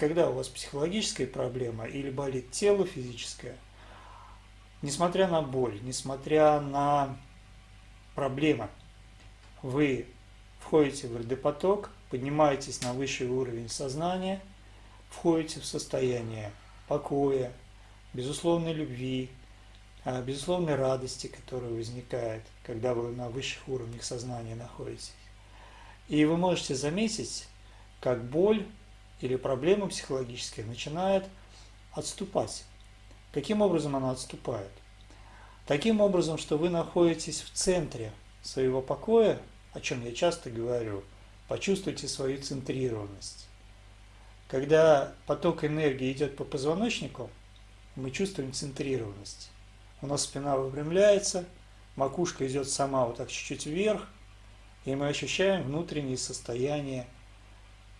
когда у вас психологическая проблема или болит тело физическое, несмотря на боль, несмотря на проблемы, вы входите в РД-поток, поднимаетесь на высший уровень сознания, входите в состояние покоя, безусловной любви, а, безусловной радости, которая возникает, когда вы на высших уровнях сознания находитесь. И вы можете заметить, как боль или проблема психологическая начинает отступать. Каким образом она отступает? Таким образом, что вы находитесь в центре своего покоя, о чем я часто говорю, почувствуйте свою центрированность. Когда поток энергии идет по позвоночнику, мы чувствуем центрированность. У нас спина выпрямляется, макушка идет сама вот так чуть-чуть вверх, и мы ощущаем внутреннее состояние,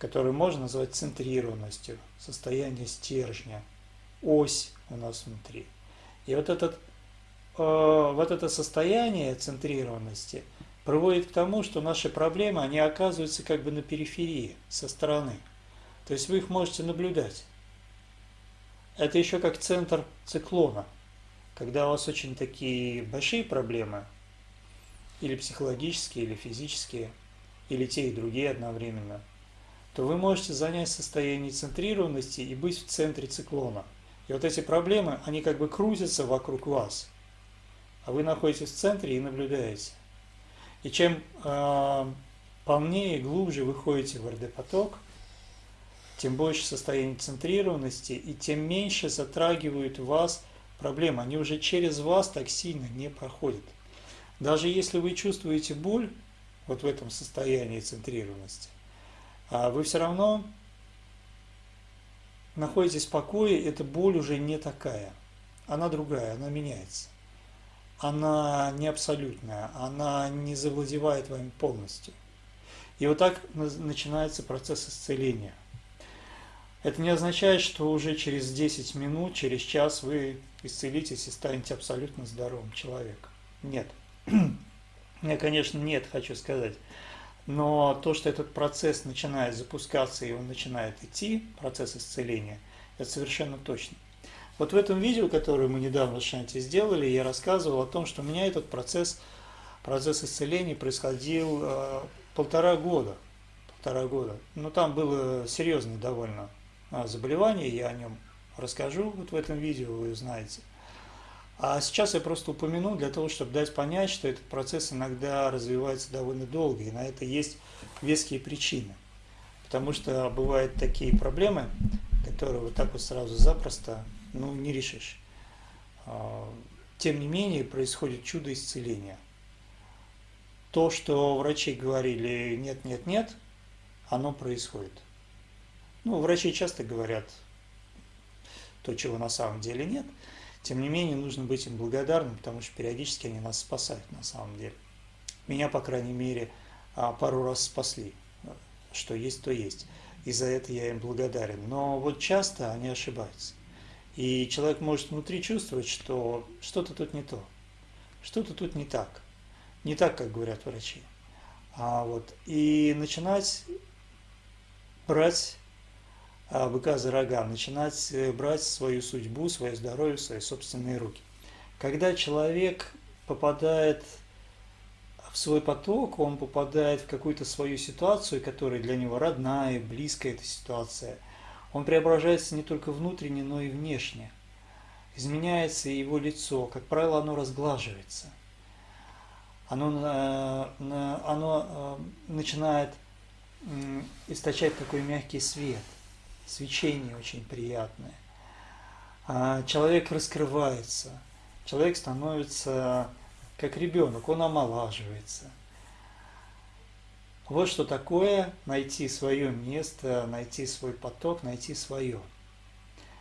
которое можно назвать центрированностью, состояние стержня, ось у нас внутри. И вот, этот, э, вот это состояние центрированности приводит к тому, что наши проблемы, они оказываются как бы на периферии, со стороны. То есть вы их можете наблюдать. Это еще как центр циклона. Когда у вас очень такие большие проблемы, или психологические, или физические, или те и другие одновременно, то вы можете занять состояние центрированности и быть в центре циклона. И вот эти проблемы, они как бы крутятся вокруг вас, а вы находитесь в центре и наблюдаете. И чем э, полнее глубже вы ходите в РД-поток, тем больше состояние центрированности, и тем меньше затрагивают вас проблемы. Они уже через вас так сильно не проходят. Даже если вы чувствуете боль, вот в этом состоянии центрированности, вы все равно находитесь в покое, эта боль уже не такая. Она другая, она меняется. Она не абсолютная, она не завладевает вами полностью. И вот так начинается процесс исцеления. Это не означает, что уже через 10 минут, через час вы исцелитесь и станете абсолютно здоровым человеком. Нет. Я, конечно, нет, хочу сказать. Но то, что этот процесс начинает запускаться и он начинает идти, процесс исцеления, это совершенно точно. Вот в этом видео, которое мы недавно с Шанти сделали, я рассказывал о том, что у меня этот процесс, процесс исцеления происходил э, полтора года. Полтора года. Но там было серьезное довольно а, заболевание, я о нем расскажу вот в этом видео, вы узнаете. А сейчас я просто упомяну для того, чтобы дать понять, что этот процесс иногда развивается довольно долго, и на это есть веские причины. Потому что бывают такие проблемы, которые вот так вот сразу запросто ну, не решишь. А, тем не менее, происходит чудо исцеления. То, что врачи говорили нет, нет, нет, оно происходит. Ну, врачи часто говорят то, чего на самом деле нет – тем не менее, нужно быть им благодарным, потому что периодически они нас спасают на самом деле. Меня, по крайней мере, а, пару раз спасли. Что есть, то есть. И за это я им благодарен. Но вот часто они ошибаются. И человек может внутри чувствовать, что что-то тут не то, что-то тут не так. Не так, как говорят врачи. А вот, и начинать брать быка за рога, начинать э, брать свою судьбу, свое здоровье свои собственные руки. Когда человек попадает в свой поток, он попадает в какую-то свою ситуацию, которая для него родная, близкая эта ситуация, он преображается не только внутренне, но и внешне. Изменяется его лицо, как правило, оно разглаживается. Оно, э, оно э, начинает источать такой мягкий свет – свечение очень приятное. А человек раскрывается, человек становится как ребенок, он омолаживается. Вот что такое найти свое место, найти свой поток, найти свое.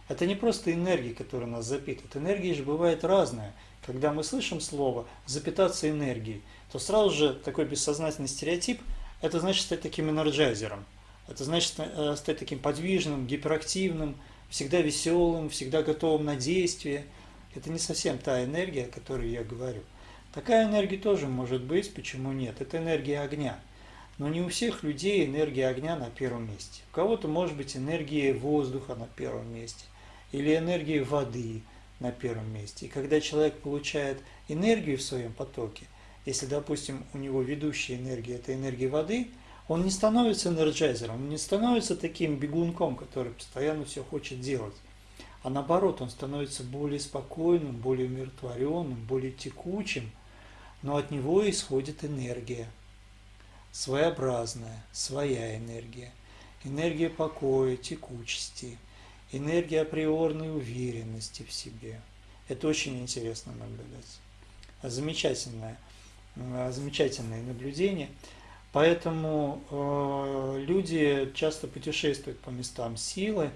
Это не просто энергия, которая нас запитывает. Энергия же бывает разная. Когда мы слышим слово «запитаться энергией», то сразу же такой бессознательный стереотип – это значит стать таким энерджайзером – это значит э, стать таким подвижным, гиперактивным, всегда веселым, всегда готовым на действие. Это не совсем та энергия, о которой я говорю. Такая энергия тоже может быть, почему нет? Это энергия огня. Но не у всех людей энергия огня на первом месте. У кого-то может быть энергия воздуха на первом месте или энергия воды на первом месте. И когда человек получает энергию в своем потоке, если, допустим, у него ведущая энергия – это энергия воды, он не становится энерджайзером, он не становится таким бегунком, который постоянно все хочет делать. А наоборот, он становится более спокойным, более умиротворенным, более текучим, но от него исходит энергия, своеобразная, своя энергия, энергия покоя, текучести, энергия априорной уверенности в себе. Это очень интересно наблюдать. Замечательное, замечательное наблюдение. Поэтому э, люди часто путешествуют по местам силы,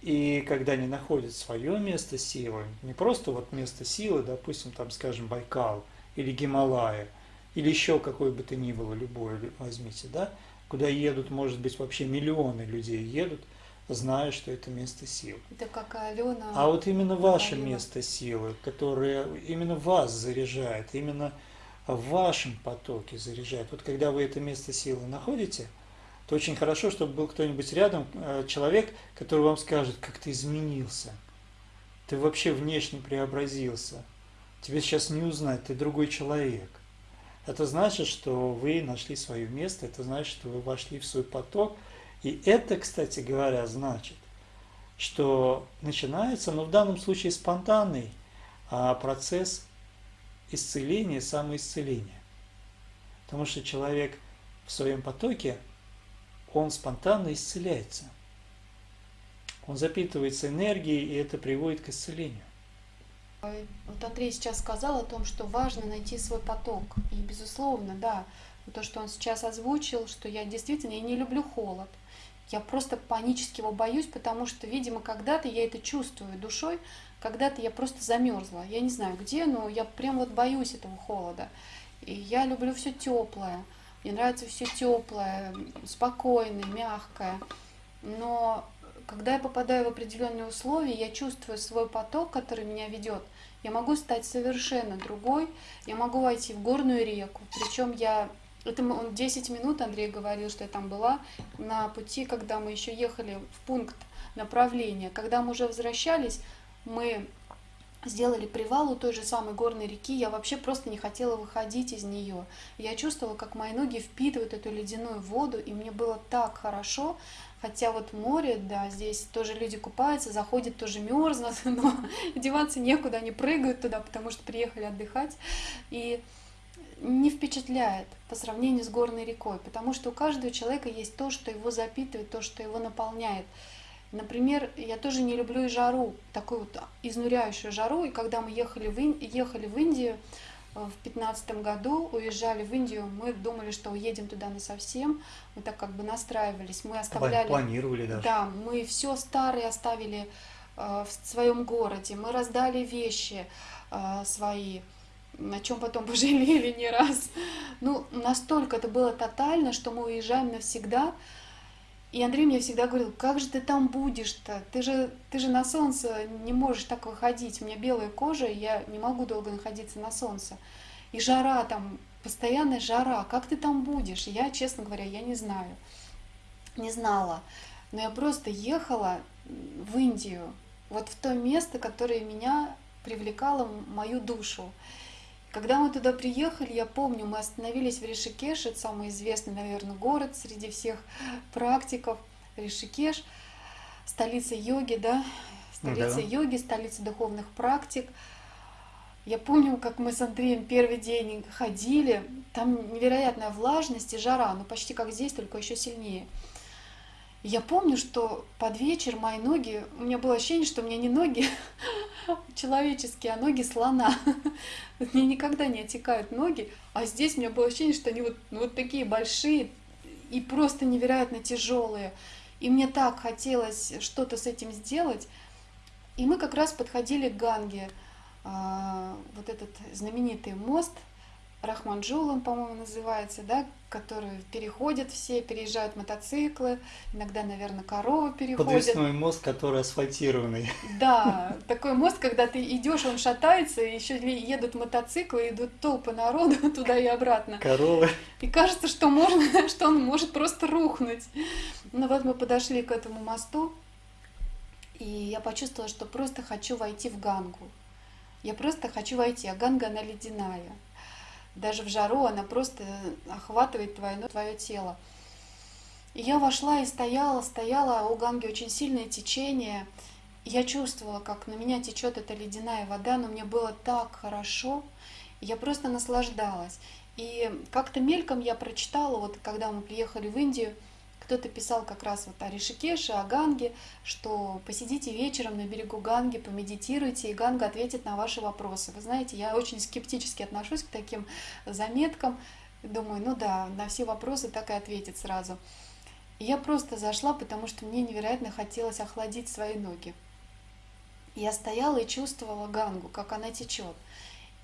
и когда они находят свое место силы, не просто вот место силы, допустим, там, скажем, Байкал или Гималая, или еще какое бы то ни было, любое возьмите, да, куда едут, может быть, вообще миллионы людей едут, зная, что это место силы. Это как Алена. А вот именно ваше говорила. место силы, которое именно вас заряжает, именно в вашем потоке заряжает. Вот когда вы это место силы находите – то очень хорошо, чтобы был кто-нибудь рядом, э, человек, который вам скажет, как ты изменился. Ты вообще внешне преобразился. Тебе сейчас не узнать, ты другой человек. Это значит, что вы нашли свое место, это значит, что вы вошли в свой поток. И это, кстати говоря, значит, что начинается, но в данном случае спонтанный а, процесс исцеления, самоисцеления. Потому что человек в своем потоке он спонтанно исцеляется. Он запитывается энергией, и это приводит к исцелению. Вот Андрей сейчас сказал о том, что важно найти свой поток. И, безусловно, да, то, что он сейчас озвучил, что я действительно я не люблю холод. Я просто панически его боюсь, потому что, видимо, когда-то я это чувствую душой, когда-то я просто замерзла. Я не знаю где, но я прям вот боюсь этого холода. И я люблю все теплое. Мне нравится все теплое, спокойное, мягкое. Но когда я попадаю в определенные условия, я чувствую свой поток, который меня ведет. Я могу стать совершенно другой. Я могу войти в горную реку. Причем я это он 10 минут, Андрей говорил, что я там была на пути, когда мы еще ехали в пункт направления. Когда мы уже возвращались, мы сделали привал у той же самой горной реки, я вообще просто не хотела выходить из нее. Я чувствовала, как мои ноги впитывают эту ледяную воду, и мне было так хорошо, хотя вот море, да, здесь тоже люди купаются, заходят, тоже мерзнут, но деваться некуда, они прыгают туда, потому что приехали отдыхать, и не впечатляет по сравнению с горной рекой, потому что у каждого человека есть то, что его запитывает, то, что его наполняет. Например, я тоже не люблю и жару, такую вот изнуряющую жару. И когда мы ехали в, Ин... ехали в Индию э, в пятнадцатом году, уезжали в Индию, мы думали, что уедем туда на совсем. Мы так как бы настраивались, мы оставляли... Планировали даже. Да, мы все старое оставили э, в своем городе, мы раздали вещи э, свои, на чем потом пожалели не раз. Ну, настолько это было тотально, что мы уезжаем навсегда, и Андрей мне всегда говорил, как же ты там будешь-то? Ты же, ты же на солнце не можешь так выходить. У меня белая кожа, и я не могу долго находиться на солнце. И жара там, постоянная жара. Как ты там будешь? Я, честно говоря, я не знаю. Не знала. Но я просто ехала в Индию, вот в то место, которое меня привлекало мою душу. Когда мы туда приехали, я помню, мы остановились в Ришикеше, это самый известный, наверное, город среди всех практиков, Ришикеш, столица йоги, да, столица да. йоги, столица духовных практик. Я помню, как мы с Андреем первый день ходили, там невероятная влажность и жара, ну почти как здесь, только еще сильнее. Я помню, что под вечер мои ноги, у меня было ощущение, что у меня не ноги человеческие, а ноги слона. Мне никогда не отекают ноги, а здесь у меня было ощущение, что они вот, ну, вот такие большие и просто невероятно тяжелые. И мне так хотелось что-то с этим сделать. И мы как раз подходили к Ганге, а, вот этот знаменитый мост, Рахманджулом, по-моему, называется, да, который переходят все, переезжают мотоциклы, иногда, наверное, коровы переходят. Подвесной мост, который асфальтированный. Да, такой мост, когда ты идешь, он шатается, еще едут мотоциклы, идут толпы народу туда и обратно. Коровы. И кажется, что можно, что он может просто рухнуть. Ну вот мы подошли к этому мосту, и я почувствовала, что просто хочу войти в Гангу. Я просто хочу войти, а Ганга, она ледяная даже в жару она просто охватывает твое, ну, твое тело. И я вошла и стояла, стояла, у Ганги очень сильное течение. Я чувствовала, как на меня течет эта ледяная вода, но мне было так хорошо, я просто наслаждалась. И как-то мельком я прочитала, вот когда мы приехали в Индию, кто-то писал как раз вот о Ришикеше, о Ганге, что посидите вечером на берегу Ганги, помедитируйте, и Ганга ответит на ваши вопросы. Вы знаете, я очень скептически отношусь к таким заметкам. Думаю, ну да, на все вопросы так и ответит сразу. И я просто зашла, потому что мне невероятно хотелось охладить свои ноги. Я стояла и чувствовала Гангу, как она течет.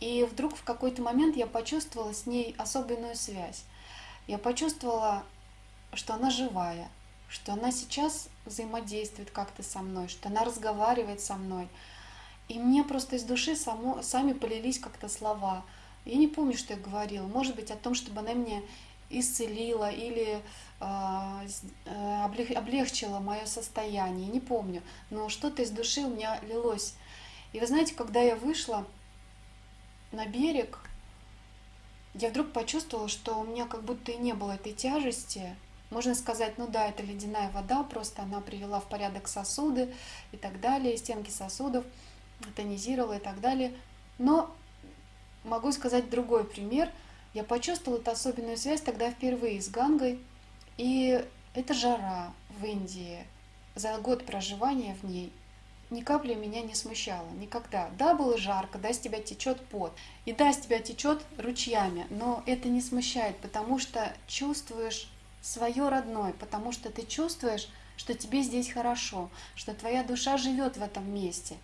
И вдруг в какой-то момент я почувствовала с ней особенную связь. Я почувствовала что она живая, что она сейчас взаимодействует как-то со мной, что она разговаривает со мной. И мне просто из души само, сами полились как-то слова. Я не помню, что я говорила. Может быть, о том, чтобы она меня исцелила или а, э, облегчила мое состояние. Не помню. Но что-то из души у меня лилось. И вы знаете, когда я вышла на берег, я вдруг почувствовала, что у меня как будто и не было этой тяжести, можно сказать, ну да, это ледяная вода, просто она привела в порядок сосуды и так далее, стенки сосудов, тонизировала и так далее. Но могу сказать другой пример. Я почувствовала эту особенную связь тогда впервые с Гангой. И это жара в Индии. За год проживания в ней ни капли меня не смущало, никогда. Да, было жарко, да, с тебя течет пот, и да, с тебя течет ручьями, но это не смущает, потому что чувствуешь свое родное, потому что ты чувствуешь, что тебе здесь хорошо, что твоя душа живет в этом месте.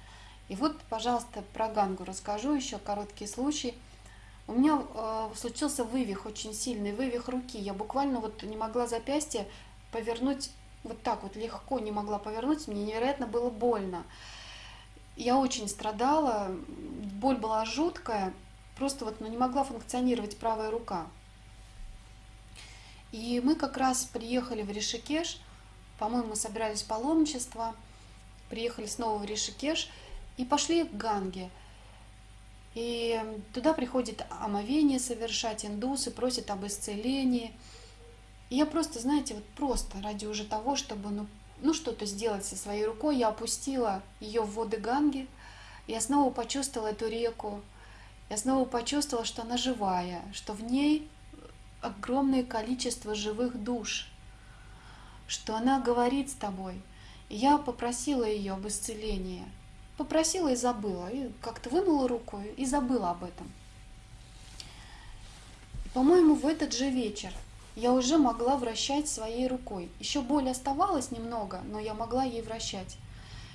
И вот, пожалуйста, про Гангу расскажу еще короткий случай. У меня э, случился вывих, очень сильный вывих руки. Я буквально вот не могла запястье повернуть вот так вот легко, не могла повернуть. Мне невероятно было больно. Я очень страдала, боль была жуткая, просто вот ну, не могла функционировать правая рука. И мы как раз приехали в Ришикеш, по-моему, собирались паломничество, приехали снова в Ришикеш и пошли к Ганге. И туда приходит омовение совершать, индусы просят об исцелении. И я просто, знаете, вот просто ради уже того, чтобы ну, ну что-то сделать со своей рукой, я опустила ее в воды Ганги, я снова почувствовала эту реку, я снова почувствовала, что она живая, что в ней огромное количество живых душ, что она говорит с тобой. И я попросила ее об исцелении. Попросила и забыла. И как-то вынула руку и забыла об этом. По-моему, в этот же вечер я уже могла вращать своей рукой. Еще боль оставалась немного, но я могла ей вращать.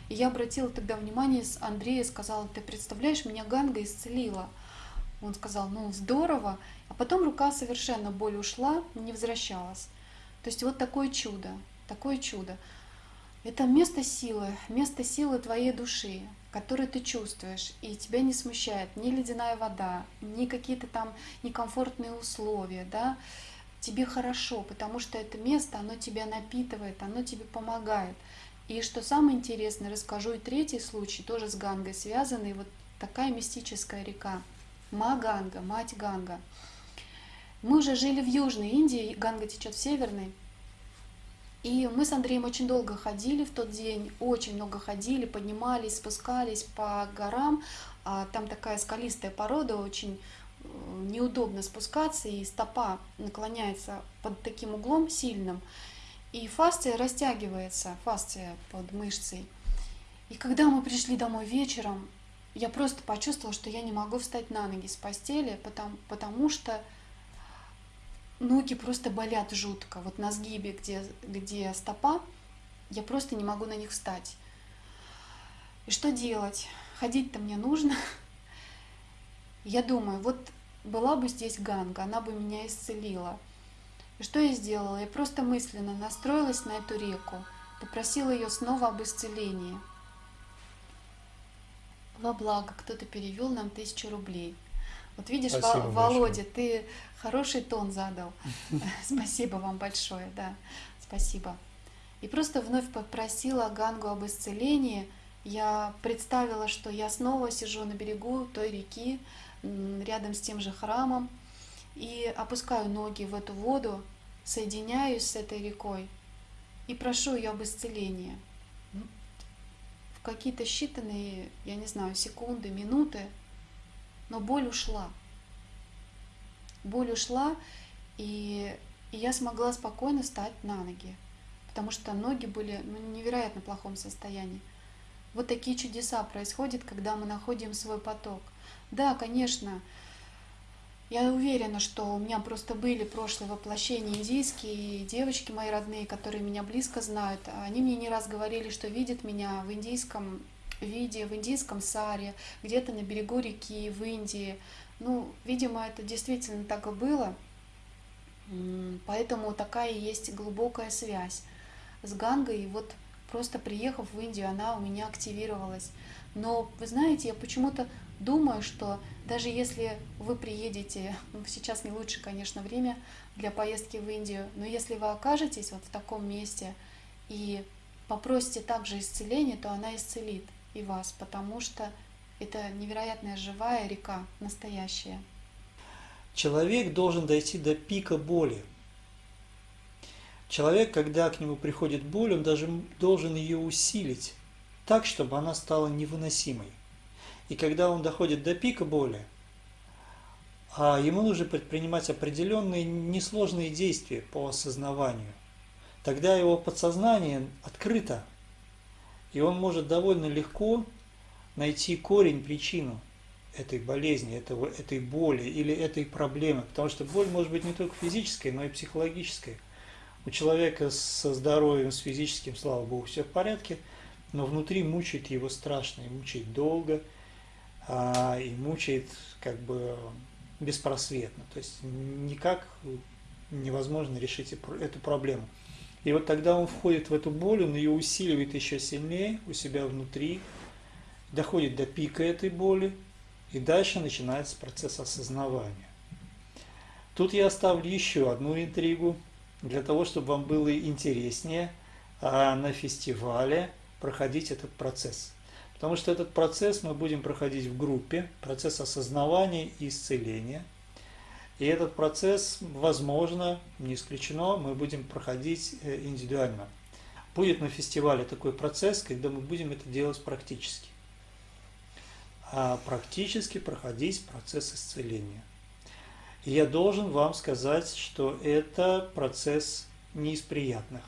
И я обратила тогда внимание с Андрея, сказала, ты представляешь, меня Ганга исцелила. Он сказал, ну здорово. А потом рука совершенно боль ушла, не возвращалась. То есть вот такое чудо, такое чудо. Это место силы, место силы твоей души, которое ты чувствуешь, и тебя не смущает ни ледяная вода, ни какие-то там некомфортные условия, да, тебе хорошо, потому что это место, оно тебя напитывает, оно тебе помогает. И что самое интересное, расскажу и третий случай, тоже с Гангой связанный, вот такая мистическая река, Маганга, мать Ганга. Мы уже жили в Южной Индии, Ганга течет в Северной. И мы с Андреем очень долго ходили в тот день, очень много ходили, поднимались, спускались по горам. А там такая скалистая порода, очень э, неудобно спускаться, и стопа наклоняется под таким углом сильным. И фасция растягивается, фасция под мышцей. И когда мы пришли домой вечером, я просто почувствовала, что я не могу встать на ноги с постели, потому, потому что ноги просто болят жутко. Вот на сгибе, где, где стопа, я просто не могу на них встать. И что делать? Ходить-то мне нужно. Я думаю, вот была бы здесь Ганга, она бы меня исцелила. И что я сделала? Я просто мысленно настроилась на эту реку, попросила ее снова об исцелении. Во благо, кто-то перевел нам тысячу рублей. Вот видишь, Спасибо Володя, большое. ты хороший тон задал. Спасибо вам большое, да, спасибо. И просто вновь попросила Гангу об исцелении. Я представила, что я снова сижу на берегу той реки, рядом с тем же храмом, и опускаю ноги в эту воду, соединяюсь с этой рекой и прошу ее об исцелении. Какие-то считанные, я не знаю, секунды, минуты, но боль ушла. Боль ушла, и, и я смогла спокойно встать на ноги, потому что ноги были ну, в невероятно плохом состоянии. Вот такие чудеса происходят, когда мы находим свой поток. Да, конечно, я уверена, что у меня просто были прошлые воплощения индийские, и девочки мои родные, которые меня близко знают, они мне не раз говорили, что видят меня в индийском виде, в индийском саре, где-то на берегу реки, в Индии. Ну, видимо, это действительно так и было, поэтому такая есть глубокая связь с Гангой. И вот просто приехав в Индию, она у меня активировалась. Но, вы знаете, я почему-то думаю, что даже если вы приедете, ну, сейчас не лучше, конечно, время для поездки в Индию, но если вы окажетесь вот в таком месте и попросите также исцеления, то она исцелит и вас, потому что это невероятная живая река, настоящая. Человек должен дойти до пика боли. Человек, когда к нему приходит боль, он даже должен ее усилить так, чтобы она стала невыносимой. И когда он доходит до пика боли, а ему нужно предпринимать определенные несложные действия по осознаванию, тогда его подсознание открыто, и он может довольно легко найти корень, причину этой болезни, этого, этой боли или этой проблемы. Потому что боль может быть не только физической, но и психологической. У человека со здоровьем, с физическим, слава богу, все в порядке, но внутри мучает его страшно, и мучает долго, и мучает как бы беспросветно. То есть никак невозможно решить эту проблему. И вот тогда он входит в эту боль, он ее усиливает еще сильнее у себя внутри, доходит до пика этой боли, и дальше начинается процесс осознавания. Тут я оставлю еще одну интригу, для того, чтобы вам было интереснее а на фестивале проходить этот процесс. Потому что этот процесс мы будем проходить в группе, процесс осознавания и исцеления – и этот процесс, возможно, не исключено, мы будем проходить э, индивидуально. Будет на фестивале такой процесс, когда мы будем это делать практически. А практически проходить процесс исцеления. И я должен вам сказать, что это процесс не из приятных.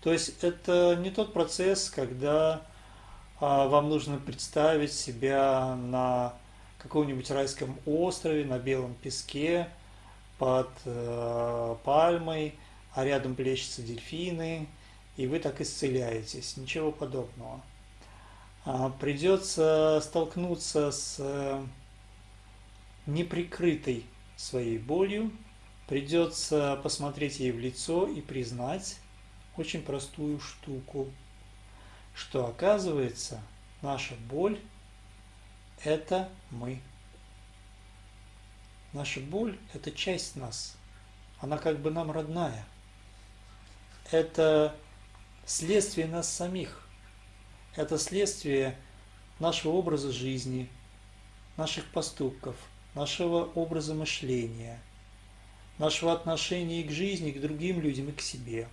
То есть это не тот процесс, когда вам нужно представить себя на каком-нибудь райском острове на белом песке под э, пальмой, а рядом плещутся дельфины, и вы так исцеляетесь. Ничего подобного. А, придется столкнуться с э, неприкрытой своей болью, придется посмотреть ей в лицо и признать очень простую штуку, что оказывается наша боль это мы. Наша боль – это часть нас. Она как бы нам родная. Это следствие нас самих. Это следствие нашего образа жизни, наших поступков, нашего образа мышления, нашего отношения к жизни, к другим людям и к себе.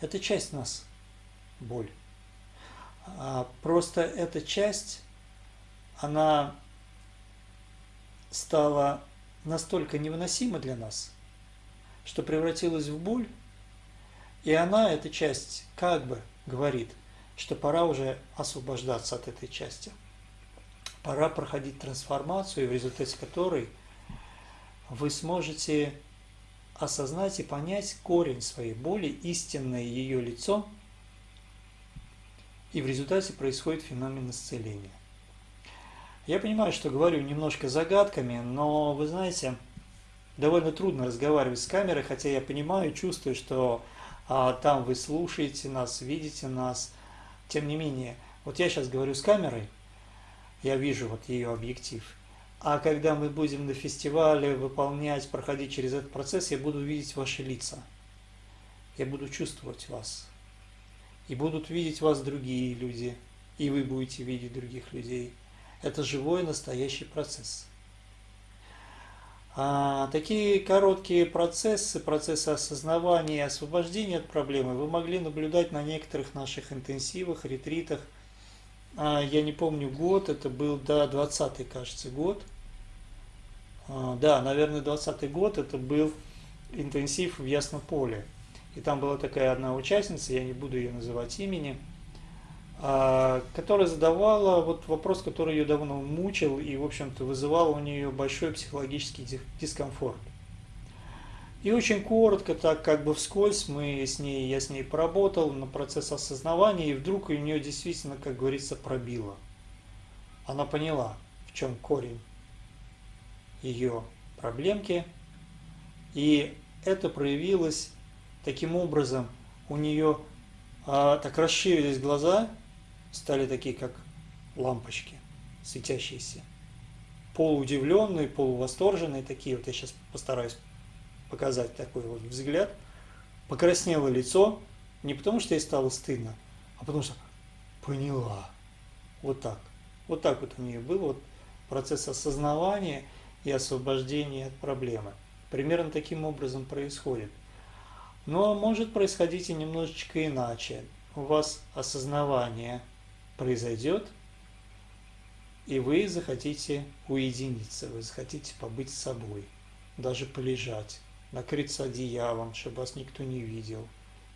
Это часть нас, боль. А просто эта часть она стала настолько невыносима для нас, что превратилась в боль, и она, эта часть, как бы говорит, что пора уже освобождаться от этой части. Пора проходить трансформацию, в результате которой вы сможете осознать и понять корень своей боли, истинное ее лицо, и в результате происходит феномен исцеления. Я понимаю, что говорю немножко загадками, но вы знаете, довольно трудно разговаривать с камерой, хотя я понимаю, чувствую, что а, там вы слушаете нас, видите нас. Тем не менее, вот я сейчас говорю с камерой, я вижу вот ее объектив. А когда мы будем на фестивале выполнять, проходить через этот процесс, я буду видеть ваши лица. Я буду чувствовать вас. И будут видеть вас другие люди. И вы будете видеть других людей. Это живой настоящий процесс. А, такие короткие процессы, процессы осознавания и освобождения от проблемы вы могли наблюдать на некоторых наших интенсивах, ретритах. А, я не помню год, это был, да, 20 кажется, год. А, да, наверное, 20 год, это был интенсив в Яснополе. И там была такая одна участница, я не буду ее называть имени, а, которая задавала вот вопрос, который ее давно мучил и, в общем-то, вызывал у нее большой психологический дискомфорт. И очень коротко, так как бы вскользь, мы с ней, я с ней поработал на процесс осознавания, и вдруг у нее действительно, как говорится, пробило. Она поняла, в чем корень ее проблемки, и это проявилось таким образом, у нее а, так расширились глаза, стали такие, как лампочки, светящиеся. Полуудивленные, полувосторженные такие. Вот я сейчас постараюсь показать такой вот взгляд. Покраснело лицо, не потому что ей стало стыдно, а потому что поняла. Вот так. Вот так вот у нее был вот процесс осознавания и освобождения от проблемы. Примерно таким образом происходит. Но может происходить и немножечко иначе. У вас осознавание произойдет, и вы захотите уединиться, вы захотите побыть с собой, даже полежать, накрыться одеялом, чтобы вас никто не видел,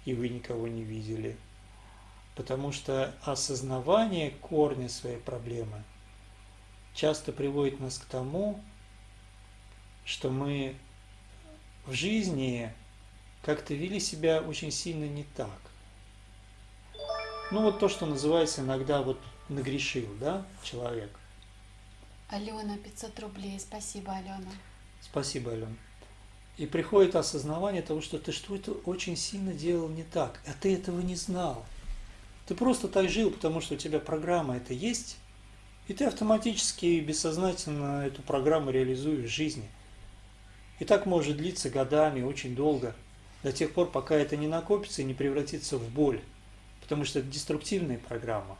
и вы никого не видели. Потому что осознавание корня своей проблемы часто приводит нас к тому, что мы в жизни как-то вели себя очень сильно не так. Ну вот то, что называется иногда вот нагрешил, да, человек. Алена, 500 рублей. Спасибо, Алена. Спасибо, Алена. И приходит осознавание того, что ты что-то очень сильно делал не так, а ты этого не знал. Ты просто так жил, потому что у тебя программа это есть, и ты автоматически и бессознательно эту программу реализуешь в жизни. И так может длиться годами, очень долго, до тех пор, пока это не накопится и не превратится в боль потому что это деструктивная программа.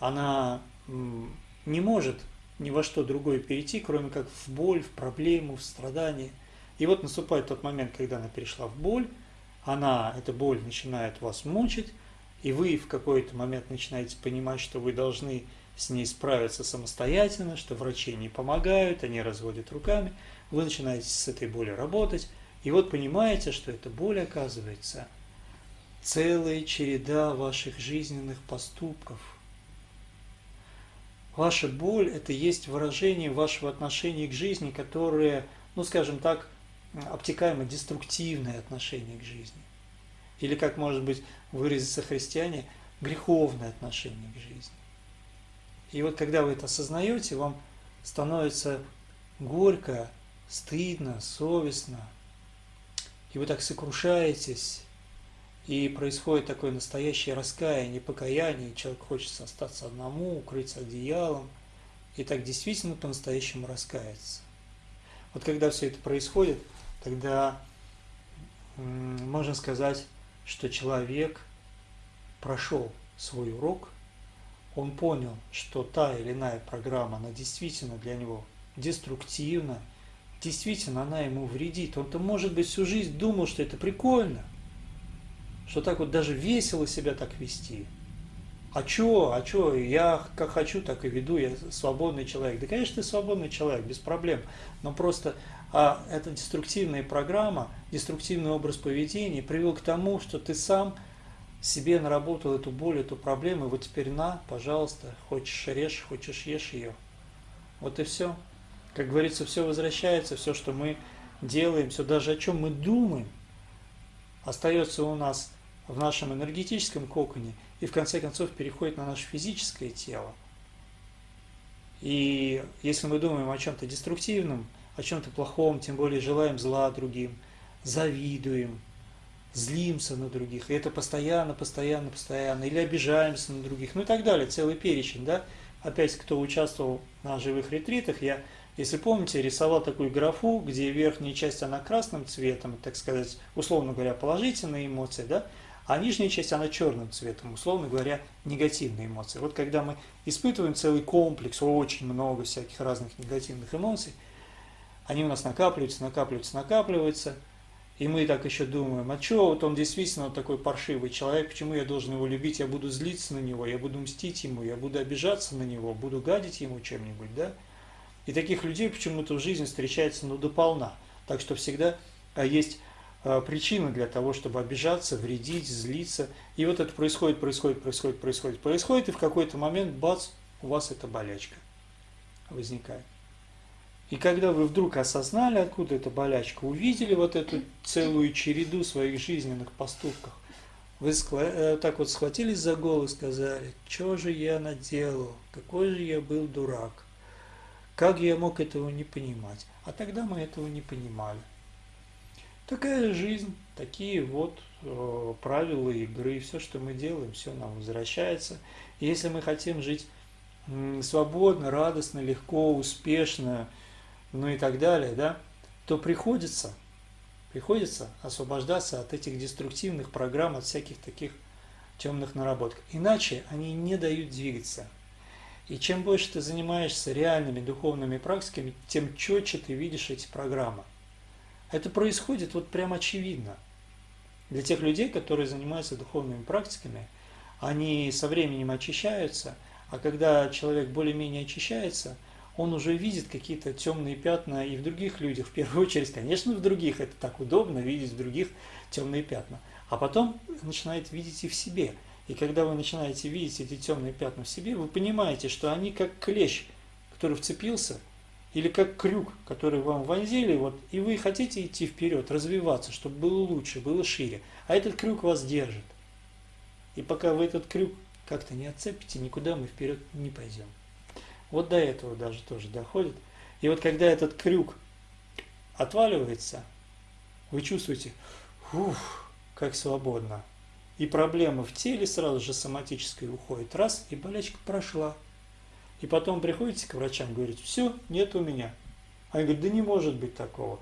Она не может ни во что другое перейти, кроме как в боль, в проблему, в страдание. И вот наступает тот момент, когда она перешла в боль, она, эта боль начинает вас мучить, и вы в какой-то момент начинаете понимать, что вы должны с ней справиться самостоятельно, что врачи не помогают, они разводят руками, вы начинаете с этой болью работать, и вот понимаете, что эта боль, оказывается, целая череда ваших жизненных поступков. Ваша боль – это есть выражение вашего отношения к жизни, которое, ну скажем так, обтекаемо деструктивное отношение к жизни. Или, как может быть выразиться христиане, греховное отношение к жизни. И вот когда вы это осознаете, вам становится горько, стыдно, совестно, и вы так сокрушаетесь, и происходит такое настоящее раскаяние, покаяние, человек хочет остаться одному, укрыться одеялом, и так действительно по-настоящему раскаяться. Вот когда все это происходит, тогда можно сказать, что человек прошел свой урок, он понял, что та или иная программа, она действительно для него деструктивна, действительно она ему вредит. Он-то, может быть, всю жизнь думал, что это прикольно – что так вот даже весело себя так вести. А чё, а чё, я как хочу, так и веду, я свободный человек. Да, конечно, ты свободный человек, без проблем. Но просто а эта деструктивная программа, деструктивный образ поведения привел к тому, что ты сам себе наработал эту боль, эту проблему, и вот теперь на, пожалуйста, хочешь режь, хочешь ешь ее. Вот и все. Как говорится, все возвращается, все, что мы делаем, все даже о чем мы думаем, остается у нас в нашем энергетическом коконе и в конце концов переходит на наше физическое тело. И если мы думаем о чем-то деструктивном, о чем-то плохом, тем более желаем зла другим, завидуем, злимся на других, и это постоянно, постоянно, постоянно, или обижаемся на других, ну и так далее, целый перечень, да. Опять, кто участвовал на живых ретритах, я, если помните, рисовал такую графу, где верхняя часть, она красным цветом, так сказать, условно говоря, положительные эмоции, да, а нижняя часть, она черным цветом, условно говоря, негативные эмоции. Вот когда мы испытываем целый комплекс, очень много всяких разных негативных эмоций, они у нас накапливаются, накапливаются, накапливаются – и мы так еще думаем, а что, вот он действительно такой паршивый человек, почему я должен его любить, я буду злиться на него, я буду мстить ему, я буду обижаться на него, буду гадить ему чем-нибудь, да? И таких людей почему-то в жизни встречается, ну, дополна. Так что всегда а, есть а, причина для того, чтобы обижаться, вредить, злиться. И вот это происходит, происходит, происходит, происходит, происходит, и в какой-то момент, бац, у вас эта болячка возникает. И когда вы вдруг осознали, откуда эта болячка, увидели вот эту целую череду своих жизненных поступков, вы э, так вот схватились за голову и сказали, что же я наделал, какой же я был дурак, как я мог этого не понимать. А тогда мы этого не понимали. Такая жизнь, такие вот э, правила игры, все, что мы делаем, все нам возвращается. Если мы хотим жить э, свободно, радостно, легко, успешно, ну и так далее, да, то приходится, приходится освобождаться от этих деструктивных программ, от всяких таких темных наработок. Иначе они не дают двигаться. И чем больше ты занимаешься реальными духовными практиками, тем четче ты видишь эти программы. Это происходит вот прям очевидно. Для тех людей, которые занимаются духовными практиками, они со временем очищаются, а когда человек более-менее очищается – он уже видит какие-то темные пятна и в других людях, в первую очередь, конечно, в других, это так удобно видеть в других темные пятна, а потом начинает видеть и в себе. И когда вы начинаете видеть эти темные пятна в себе, вы понимаете, что они как клещ, который вцепился, или как крюк, который вам вонзили, вот, и вы хотите идти вперед, развиваться, чтобы было лучше, было шире, а этот крюк вас держит. И пока вы этот крюк как-то не отцепите, никуда мы вперед не пойдем. Вот до этого даже тоже доходит. И вот когда этот крюк отваливается, вы чувствуете, ух, как свободно. И проблема в теле сразу же соматическая уходит. Раз, и болячка прошла. И потом приходите к врачам, говорите, все, нет у меня. Они говорят, да не может быть такого.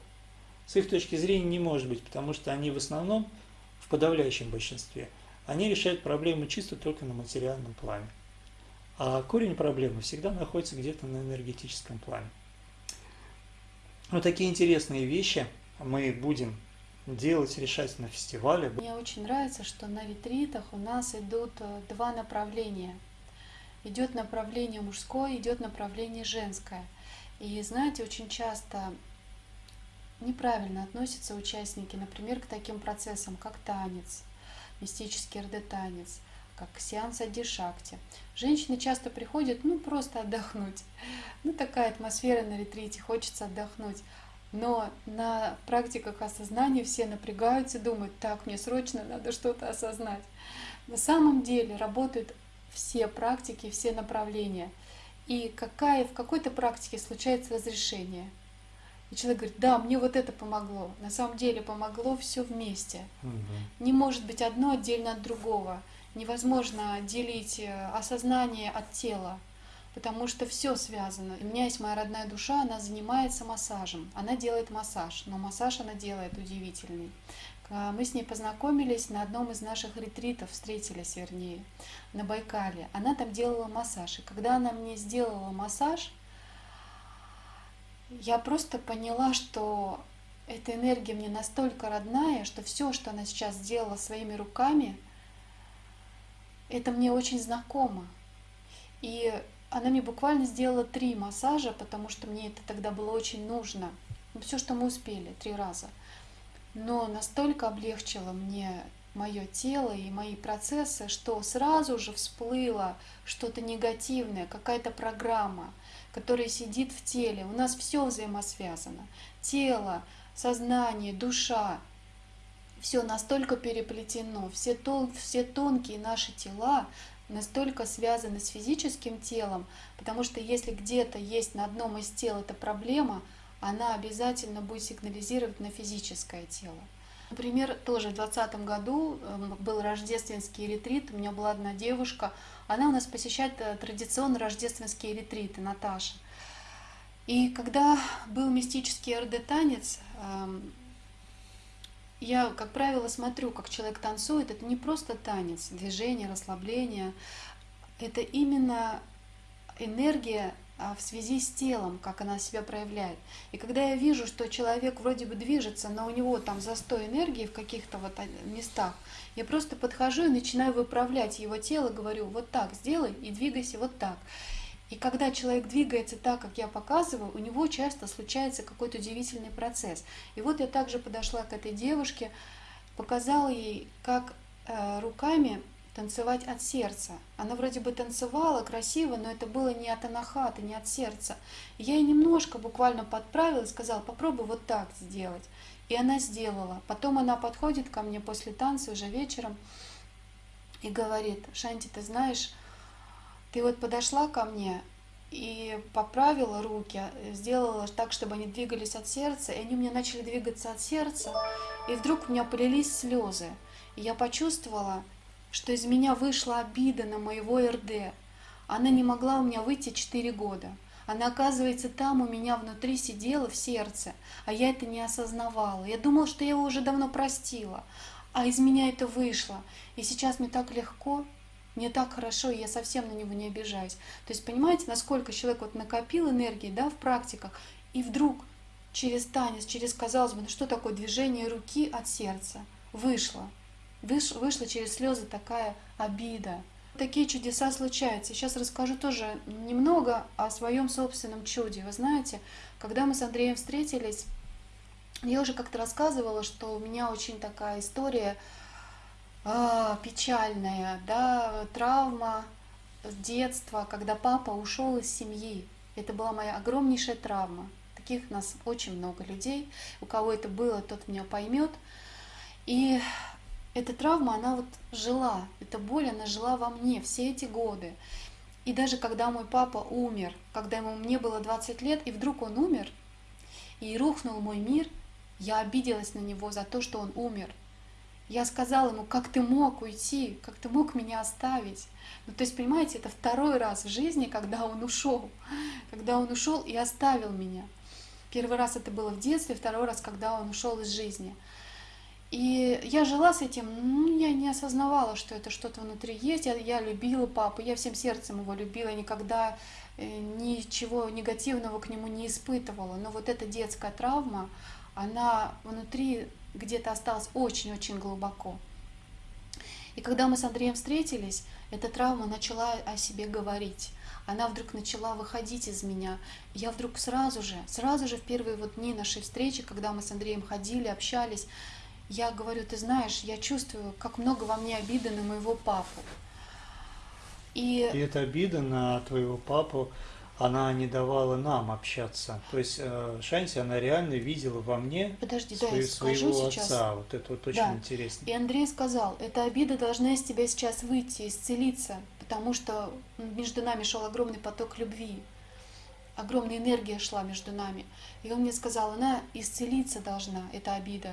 С их точки зрения не может быть, потому что они в основном, в подавляющем большинстве, они решают проблемы чисто только на материальном плане. А корень проблемы всегда находится где-то на энергетическом плане. Вот такие интересные вещи мы будем делать, решать на фестивале. Мне очень нравится, что на ретритах у нас идут э, два направления. Идет направление мужское, идет направление женское. И знаете, очень часто неправильно относятся участники, например, к таким процессам, как танец, мистический РД-танец – как сеанс Адишакти. Женщины часто приходят, ну, просто отдохнуть. Ну, такая атмосфера на ретрите, хочется отдохнуть. Но на практиках осознания все напрягаются, думают, так, мне срочно надо что-то осознать. На самом деле работают все практики, все направления. И какая, в какой-то практике случается разрешение. И человек говорит, да, мне вот это помогло. На самом деле помогло все вместе. Угу. Не может быть одно отдельно от другого невозможно делить э, осознание от тела, потому что все связано. У меня есть моя родная душа, она занимается массажем, она делает массаж, но массаж она делает удивительный. Мы с ней познакомились на одном из наших ретритов, встретились вернее, на Байкале. Она там делала массаж. И когда она мне сделала массаж, я просто поняла, что эта энергия мне настолько родная, что все, что она сейчас сделала своими руками – это мне очень знакомо. И она мне буквально сделала три массажа, потому что мне это тогда было очень нужно. Ну, все, что мы успели, три раза. Но настолько облегчило мне мое тело и мои процессы, что сразу же всплыло что-то негативное, какая-то программа, которая сидит в теле. У нас все взаимосвязано. Тело, сознание, душа все настолько переплетено, все, тон, все тонкие наши тела настолько связаны с физическим телом, потому что если где-то есть на одном из тел эта проблема, она обязательно будет сигнализировать на физическое тело. Например, тоже в 2020 году эм, был рождественский ретрит, у меня была одна девушка, она у нас посещает э, традиционно рождественские ретриты, Наташа. И когда был мистический РД-танец, эм, я, как правило, смотрю, как человек танцует. Это не просто танец, движение, расслабление. Это именно энергия а, в связи с телом, как она себя проявляет. И когда я вижу, что человек вроде бы движется, но у него там застой энергии в каких-то вот а, местах, я просто подхожу и начинаю выправлять его тело, говорю, вот так сделай и двигайся вот так. И когда человек двигается так, как я показываю, у него часто случается какой-то удивительный процесс. И вот я также подошла к этой девушке, показала ей, как э, руками танцевать от сердца. Она вроде бы танцевала красиво, но это было не от анахата, не от сердца. Я ей немножко буквально подправила и сказала, попробуй вот так сделать. И она сделала. Потом она подходит ко мне после танца уже вечером и говорит, Шанти, ты знаешь, ты вот подошла ко мне и поправила руки, сделала так, чтобы они двигались от сердца, и они у меня начали двигаться от сердца, и вдруг у меня полились слезы. И я почувствовала, что из меня вышла обида на моего РД. Она не могла у меня выйти 4 года. Она, оказывается, там у меня внутри сидела в сердце, а я это не осознавала. Я думала, что я его уже давно простила, а из меня это вышло. И сейчас мне так легко, мне так хорошо, и я совсем на него не обижаюсь. То есть понимаете, насколько человек вот накопил энергии да, в практиках, и вдруг через танец, через, казалось бы, ну что такое движение руки от сердца, вышло. Выш, вышла через слезы такая обида. Такие чудеса случаются. Сейчас расскажу тоже немного о своем собственном чуде. Вы знаете, когда мы с Андреем встретились, я уже как-то рассказывала, что у меня очень такая история а, печальная, да, травма детства, когда папа ушел из семьи. Это была моя огромнейшая травма. Таких у нас очень много людей. У кого это было, тот меня поймет. И эта травма, она вот жила, эта боль, она жила во мне все эти годы. И даже когда мой папа умер, когда ему мне было 20 лет, и вдруг он умер, и рухнул мой мир, я обиделась на него за то, что он умер. Я сказала ему, как ты мог уйти, как ты мог меня оставить. Ну, то есть, понимаете, это второй раз в жизни, когда он ушел, когда он ушел и оставил меня. Первый раз это было в детстве, второй раз, когда он ушел из жизни. И я жила с этим, ну, я не осознавала, что это что-то внутри есть. Я, я любила папу, я всем сердцем его любила, никогда э, ничего негативного к нему не испытывала. Но вот эта детская травма, она внутри где-то осталась очень-очень глубоко. И когда мы с Андреем встретились, эта травма начала о себе говорить. Она вдруг начала выходить из меня. Я вдруг сразу же, сразу же в первые вот дни нашей встречи, когда мы с Андреем ходили, общались, я говорю, ты знаешь, я чувствую, как много во мне обиды на моего папу. И, и эта обида на твоего папу, она не давала нам общаться. То есть э, Шанти, она реально видела во мне Подожди, свою, да, я своего сейчас. отца. Вот это вот очень да. интересно. И Андрей сказал, эта обида должна из тебя сейчас выйти, исцелиться, потому что между нами шел огромный поток любви, огромная энергия шла между нами. И он мне сказал, она исцелиться должна, эта обида.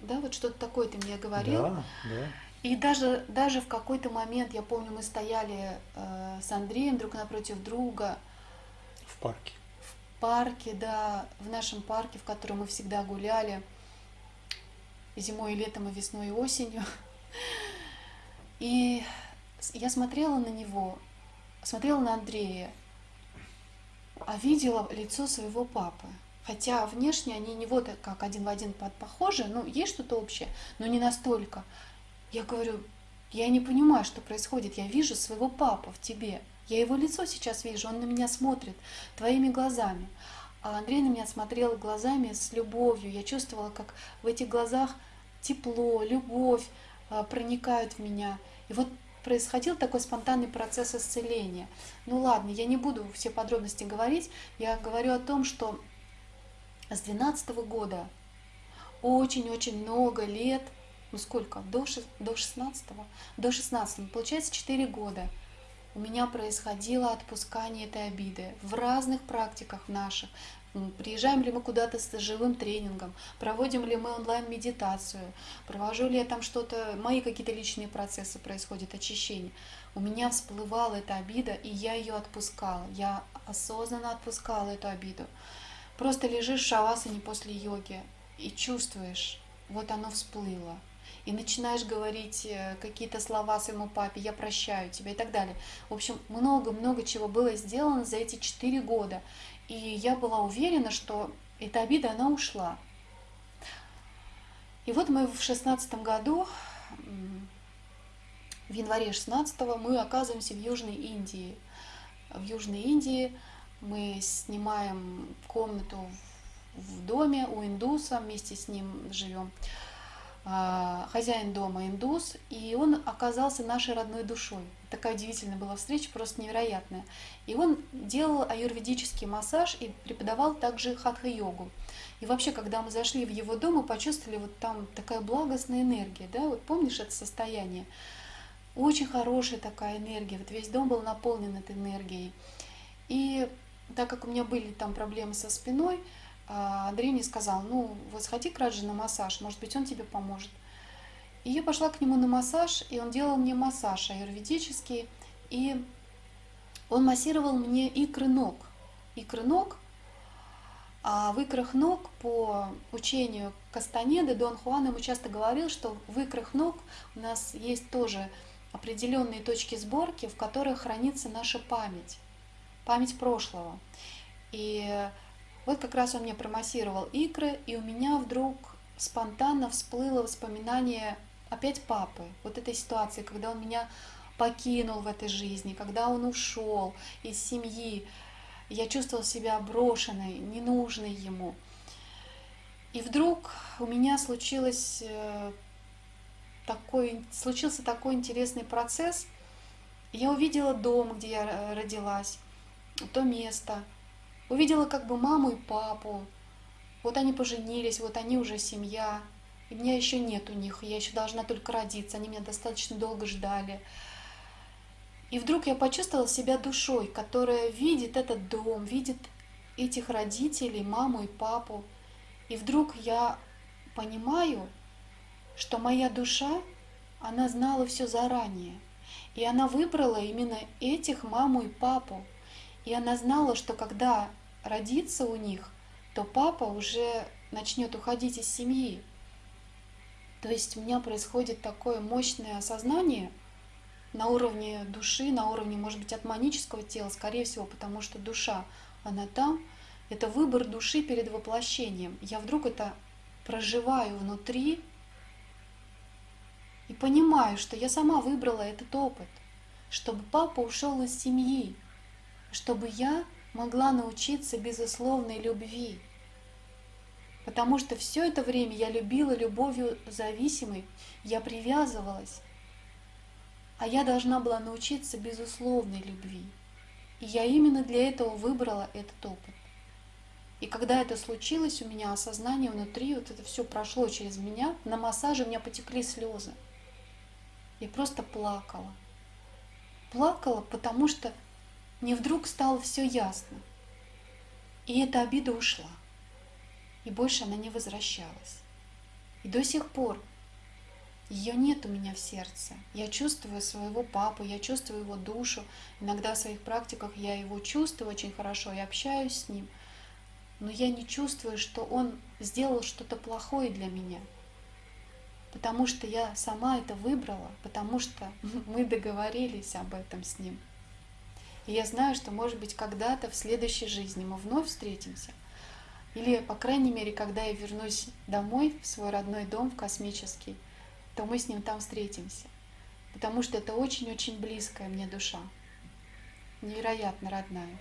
Да, вот что-то такое ты мне говорил. Да, да. И даже, даже в какой-то момент, я помню, мы стояли э, с Андреем друг напротив друга. В парке. В парке, да, в нашем парке, в котором мы всегда гуляли. Зимой, и летом, и весной, и осенью. И я смотрела на него, смотрела на Андрея, а видела лицо своего папы. Хотя внешне они не вот как один в один похожи, ну, есть что-то общее, но не настолько. Я говорю, я не понимаю, что происходит. Я вижу своего папу в тебе. Я его лицо сейчас вижу, он на меня смотрит твоими глазами. А Андрей на меня смотрел глазами с любовью. Я чувствовала, как в этих глазах тепло, любовь а, проникают в меня. И вот происходил такой спонтанный процесс исцеления. Ну ладно, я не буду все подробности говорить. Я говорю о том, что с 12 года очень-очень много лет ну сколько, до, до 16 до 16 получается 4 года у меня происходило отпускание этой обиды в разных практиках наших. Приезжаем ли мы куда-то с живым тренингом, проводим ли мы онлайн-медитацию, провожу ли я там что-то, мои какие-то личные процессы происходят, очищение. У меня всплывала эта обида, и я ее отпускала. Я осознанно отпускала эту обиду. Просто лежишь в шавасане после йоги и чувствуешь, вот оно всплыло и начинаешь говорить э, какие-то слова своему папе, я прощаю тебя и так далее. В общем, много-много чего было сделано за эти четыре года. И я была уверена, что эта обида, она ушла. И вот мы в шестнадцатом году, в январе 16 мы оказываемся в Южной Индии. В Южной Индии мы снимаем комнату в доме у индуса, вместе с ним живем. А, хозяин дома индус, и он оказался нашей родной душой. Такая удивительная была встреча, просто невероятная. И он делал аюрведический массаж и преподавал также хатха-йогу. И вообще, когда мы зашли в его дом, мы почувствовали вот там такая благостная энергия, да, вот помнишь это состояние? Очень хорошая такая энергия, вот весь дом был наполнен этой энергией. И так как у меня были там проблемы со спиной, Андрей мне сказал, ну вот сходи к Раджи на массаж, может быть он тебе поможет. И я пошла к нему на массаж, и он делал мне массаж аюрведический, и он массировал мне икры ног. Икры ног, а в икрах ног по учению Кастанеды Дон Хуан ему часто говорил, что в икрах ног у нас есть тоже определенные точки сборки, в которых хранится наша память, память прошлого. И вот как раз он мне промассировал икры, и у меня вдруг спонтанно всплыло воспоминание опять папы. Вот этой ситуации, когда он меня покинул в этой жизни, когда он ушел из семьи, я чувствовала себя брошенной, ненужной ему. И вдруг у меня случилось э, такой, случился такой интересный процесс. Я увидела дом, где я родилась, то место, Увидела как бы маму и папу. Вот они поженились, вот они уже семья. И меня еще нет у них, я еще должна только родиться. Они меня достаточно долго ждали. И вдруг я почувствовала себя душой, которая видит этот дом, видит этих родителей, маму и папу. И вдруг я понимаю, что моя душа, она знала все заранее. И она выбрала именно этих маму и папу. И она знала, что когда родится у них, то папа уже начнет уходить из семьи. То есть у меня происходит такое мощное осознание на уровне души, на уровне, может быть, атманического тела, скорее всего, потому что душа, она там. Это выбор души перед воплощением. Я вдруг это проживаю внутри и понимаю, что я сама выбрала этот опыт, чтобы папа ушел из семьи, чтобы я могла научиться безусловной любви. Потому что все это время я любила любовью зависимой, я привязывалась. А я должна была научиться безусловной любви. И я именно для этого выбрала этот опыт. И когда это случилось, у меня осознание внутри, вот это все прошло через меня, на массаже у меня потекли слезы. Я просто плакала. Плакала, потому что мне вдруг стало все ясно. И эта обида ушла. И больше она не возвращалась. И до сих пор ее нет у меня в сердце. Я чувствую своего папу, я чувствую его душу. Иногда в своих практиках я его чувствую очень хорошо и общаюсь с ним. Но я не чувствую, что он сделал что-то плохое для меня. Потому что я сама это выбрала, потому что мы договорились об этом с ним. И я знаю, что, может быть, когда-то в следующей жизни мы вновь встретимся. Или, по крайней мере, когда я вернусь домой, в свой родной дом, в космический, то мы с ним там встретимся. Потому что это очень-очень близкая мне душа. Невероятно родная.